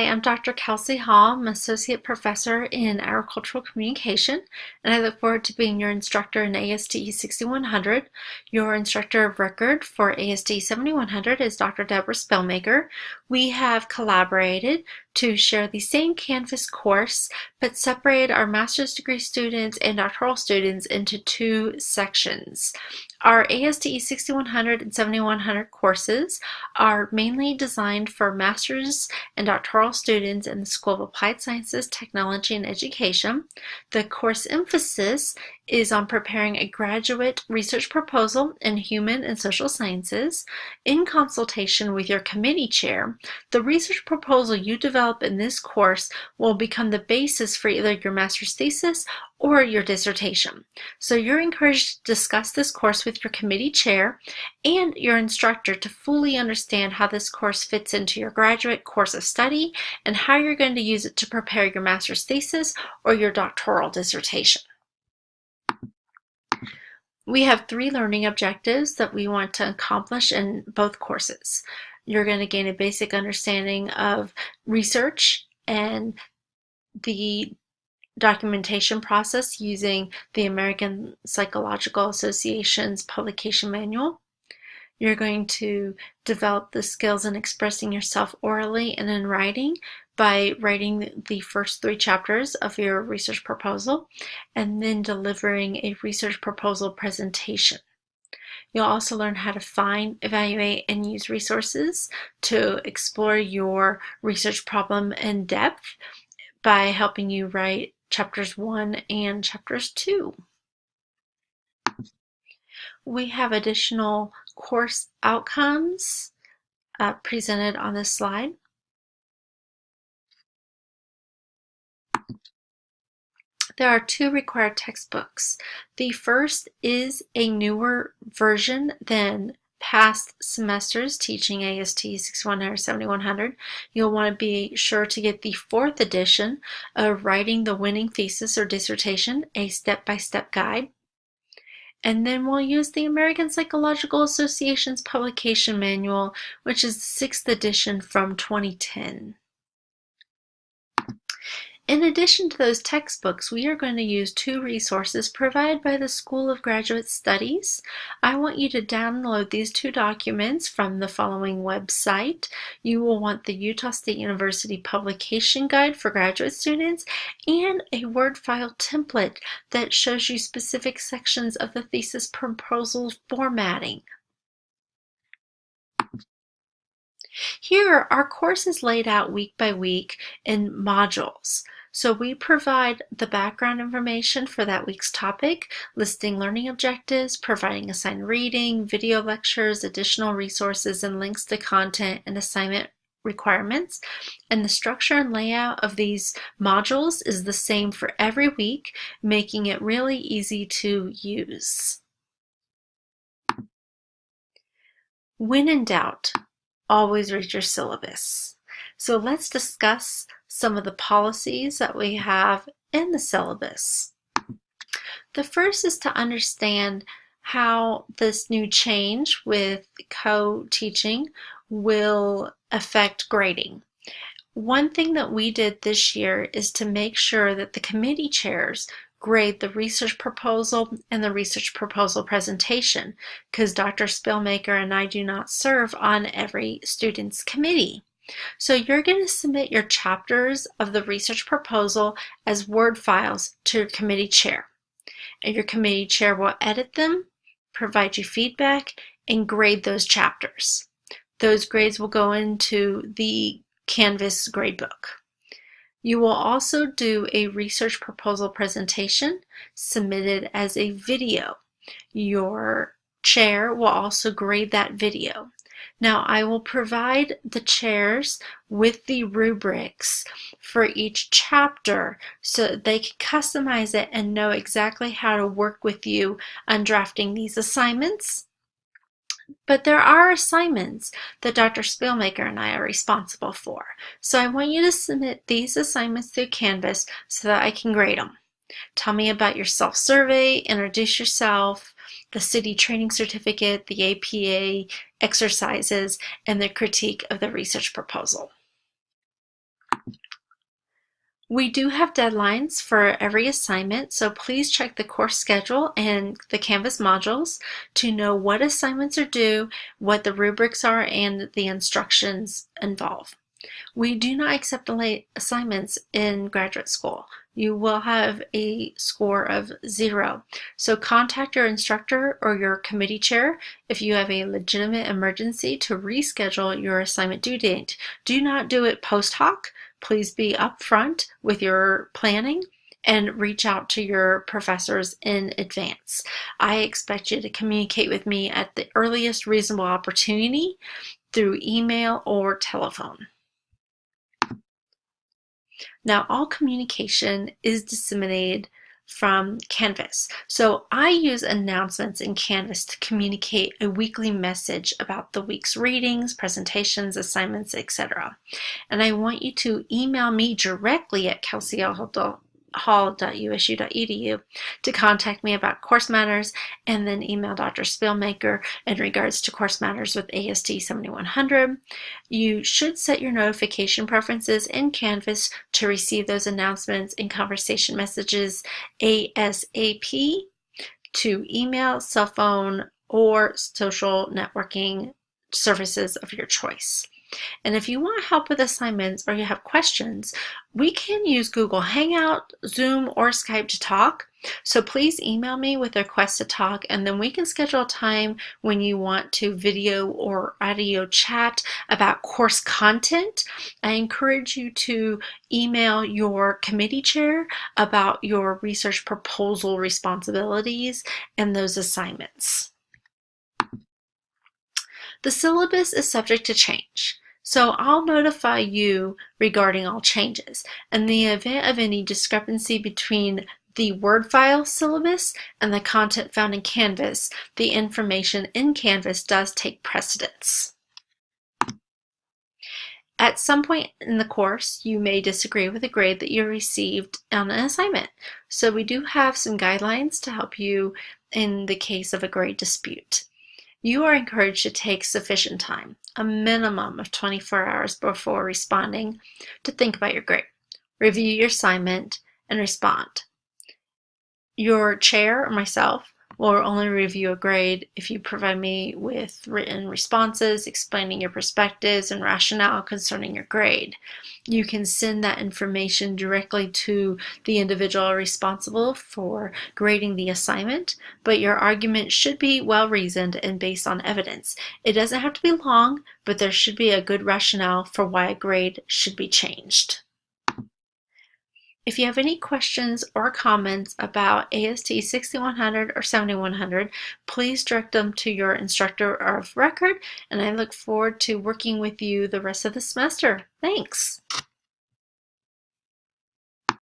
Hi, I'm Dr. Kelsey Hall. I'm Associate Professor in Agricultural Communication, and I look forward to being your instructor in ASTE 6100. Your instructor of record for ASTE 7100 is Dr. Deborah Spielmaker. We have collaborated to share the same Canvas course, but separate our master's degree students and doctoral students into two sections. Our ASTE 6100 and 7100 courses are mainly designed for master's and doctoral students in the School of Applied Sciences, Technology, and Education. The course emphasis is on preparing a graduate research proposal in human and social sciences. In consultation with your committee chair, the research proposal you develop in this course will become the basis for either your master's thesis or your dissertation. So you're encouraged to discuss this course with your committee chair and your instructor to fully understand how this course fits into your graduate course of study and how you're going to use it to prepare your master's thesis or your doctoral dissertation. We have three learning objectives that we want to accomplish in both courses. You're going to gain a basic understanding of research and the documentation process using the American Psychological Association's publication manual. You're going to develop the skills in expressing yourself orally and in writing by writing the first three chapters of your research proposal and then delivering a research proposal presentation. You'll also learn how to find, evaluate, and use resources to explore your research problem in depth by helping you write chapters 1 and chapters 2. We have additional course outcomes uh, presented on this slide. There are two required textbooks. The first is a newer version than past semesters teaching ASTE 6100 7100, you'll want to be sure to get the fourth edition of Writing the Winning Thesis or Dissertation, a step-by-step -step guide. And then we'll use the American Psychological Association's publication manual, which is the sixth edition from 2010. In addition to those textbooks, we are going to use two resources provided by the School of Graduate Studies. I want you to download these two documents from the following website. You will want the Utah State University Publication Guide for graduate students and a Word file template that shows you specific sections of the thesis proposal formatting. Here, our course is laid out week by week in modules. So we provide the background information for that week's topic, listing learning objectives, providing assigned reading, video lectures, additional resources, and links to content and assignment requirements. And the structure and layout of these modules is the same for every week, making it really easy to use. When in doubt, always read your syllabus. So let's discuss some of the policies that we have in the syllabus. The first is to understand how this new change with co-teaching will affect grading. One thing that we did this year is to make sure that the committee chairs grade the research proposal and the research proposal presentation because Dr. Spielmaker and I do not serve on every student's committee. So you're going to submit your chapters of the research proposal as Word files to your committee chair. And your committee chair will edit them, provide you feedback, and grade those chapters. Those grades will go into the Canvas gradebook. You will also do a research proposal presentation submitted as a video. Your chair will also grade that video. Now I will provide the chairs with the rubrics for each chapter so they can customize it and know exactly how to work with you on drafting these assignments. But there are assignments that Dr. Spielmaker and I are responsible for. So I want you to submit these assignments through Canvas so that I can grade them. Tell me about your self-survey, introduce yourself, the CITI training certificate, the APA exercises, and the critique of the research proposal. We do have deadlines for every assignment, so please check the course schedule and the Canvas modules to know what assignments are due, what the rubrics are, and the instructions involve. We do not accept late assignments in graduate school. You will have a score of zero. So contact your instructor or your committee chair if you have a legitimate emergency to reschedule your assignment due date. Do not do it post hoc. Please be upfront with your planning and reach out to your professors in advance. I expect you to communicate with me at the earliest reasonable opportunity through email or telephone. Now, all communication is disseminated from Canvas. So I use announcements in Canvas to communicate a weekly message about the week's readings, presentations, assignments, etc. And I want you to email me directly at Kelsey hall.usu.edu to contact me about course matters and then email Dr. Spielmaker in regards to course matters with AST 7100. You should set your notification preferences in Canvas to receive those announcements and conversation messages ASAP to email, cell phone, or social networking services of your choice. And if you want help with assignments or you have questions, we can use Google Hangout, Zoom, or Skype to talk. So please email me with a request to talk and then we can schedule a time when you want to video or audio chat about course content. I encourage you to email your committee chair about your research proposal responsibilities and those assignments. The syllabus is subject to change. So I'll notify you regarding all changes. In the event of any discrepancy between the Word file syllabus and the content found in Canvas, the information in Canvas does take precedence. At some point in the course, you may disagree with a grade that you received on an assignment. So we do have some guidelines to help you in the case of a grade dispute. You are encouraged to take sufficient time, a minimum of 24 hours before responding, to think about your grade, review your assignment, and respond. Your chair or myself will only review a grade if you provide me with written responses explaining your perspectives and rationale concerning your grade. You can send that information directly to the individual responsible for grading the assignment, but your argument should be well reasoned and based on evidence. It doesn't have to be long, but there should be a good rationale for why a grade should be changed. If you have any questions or comments about AST 6100 or 7100, please direct them to your instructor of record, and I look forward to working with you the rest of the semester. Thanks!